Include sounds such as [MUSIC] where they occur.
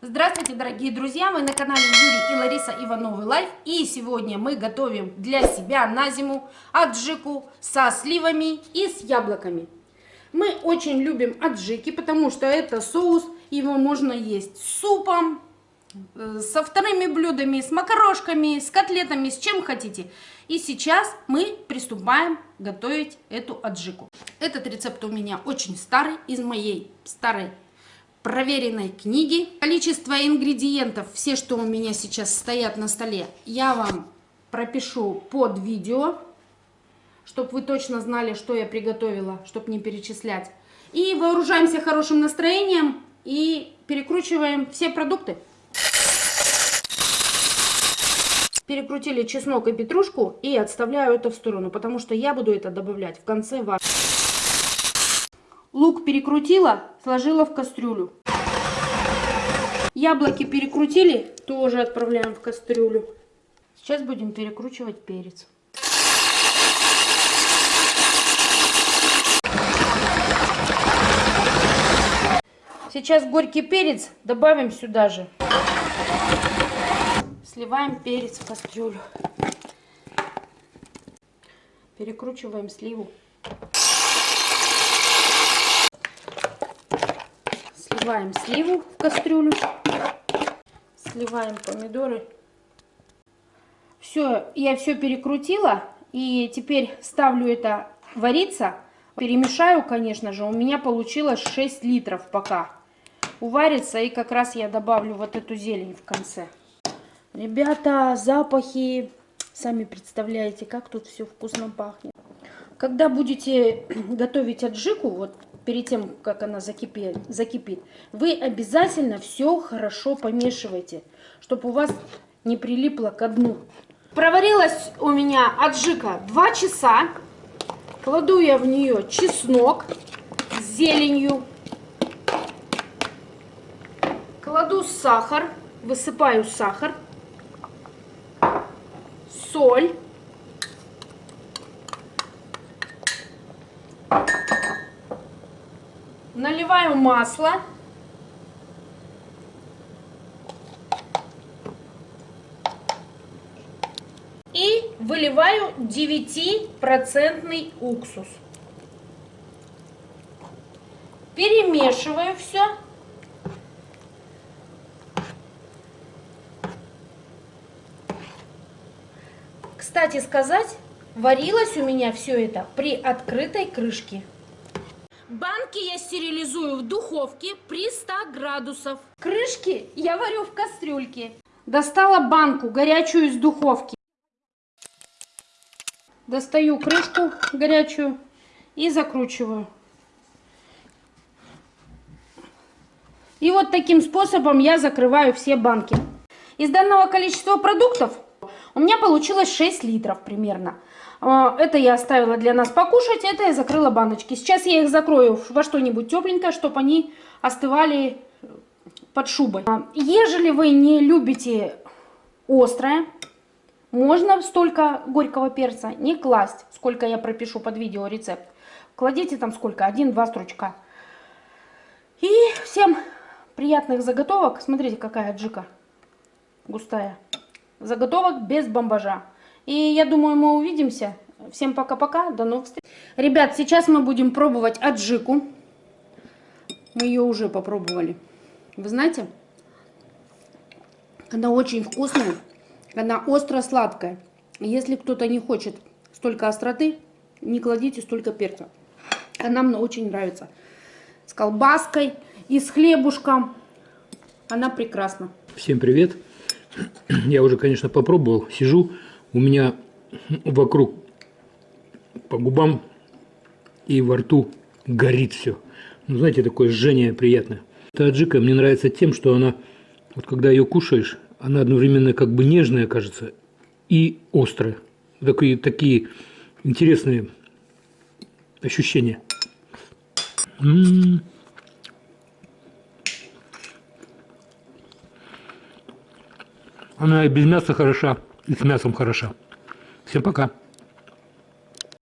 Здравствуйте, дорогие друзья! Вы на канале Юрий и Лариса Ивановы Life. И сегодня мы готовим для себя на зиму аджику со сливами и с яблоками. Мы очень любим аджики, потому что это соус, его можно есть с супом, э, со вторыми блюдами, с макарошками, с котлетами, с чем хотите. И сейчас мы приступаем готовить эту аджику. Этот рецепт у меня очень старый, из моей старой проверенной книги. Количество ингредиентов, все, что у меня сейчас стоят на столе, я вам пропишу под видео, чтобы вы точно знали, что я приготовила, чтобы не перечислять. И вооружаемся хорошим настроением и перекручиваем все продукты. Перекрутили чеснок и петрушку и отставляю это в сторону, потому что я буду это добавлять в конце варки. Лук перекрутила, сложила в кастрюлю. Яблоки перекрутили, тоже отправляем в кастрюлю. Сейчас будем перекручивать перец. Сейчас горький перец добавим сюда же. Сливаем перец в кастрюлю. Перекручиваем сливу. Сливаем сливу в кастрюлю. Сливаем помидоры. Все, я все перекрутила. И теперь ставлю это вариться. Перемешаю, конечно же. У меня получилось 6 литров пока. Уварится. И как раз я добавлю вот эту зелень в конце. Ребята, запахи. Сами представляете, как тут все вкусно пахнет. Когда будете [CLEARS THROAT] готовить аджику, вот перед тем, как она закипит, закипит, вы обязательно все хорошо помешивайте, чтобы у вас не прилипло к дну. Проварилась у меня аджика 2 часа. Кладу я в нее чеснок с зеленью. Кладу сахар, высыпаю сахар, соль. Наливаю масло. И выливаю 9% уксус. Перемешиваю все. Кстати сказать, варилось у меня все это при открытой крышке. Банки я стерилизую в духовке при 100 градусов. Крышки я варю в кастрюльке. Достала банку горячую из духовки. Достаю крышку горячую и закручиваю. И вот таким способом я закрываю все банки. Из данного количества продуктов у меня получилось 6 литров примерно. А, это я оставила для нас покушать, это я закрыла баночки. Сейчас я их закрою во что-нибудь тепленькое, чтобы они остывали под шубой. А, ежели вы не любите острое, можно столько горького перца не класть, сколько я пропишу под видео рецепт. Кладите там сколько, один-два стручка. И всем приятных заготовок. Смотрите, какая джика густая. Заготовок без бомбажа. И я думаю, мы увидимся. Всем пока-пока, до новых встреч. Ребят, сейчас мы будем пробовать аджику. Мы ее уже попробовали. Вы знаете, она очень вкусная, она остро-сладкая. Если кто-то не хочет столько остроты, не кладите столько перца. Она мне очень нравится. С колбаской и с хлебушком. Она прекрасна. Всем привет. [CLEARS THROAT] Я уже, конечно, попробовал. Сижу у меня вокруг по губам и во рту горит все. Ну, знаете, такое жжение приятное. Эта аджика мне нравится тем, что она, вот когда ее кушаешь, она одновременно как бы нежная, кажется, и острая. Такие, такие интересные ощущения. М -м -м. Она и без мяса хороша, и с мясом хороша. Всем пока.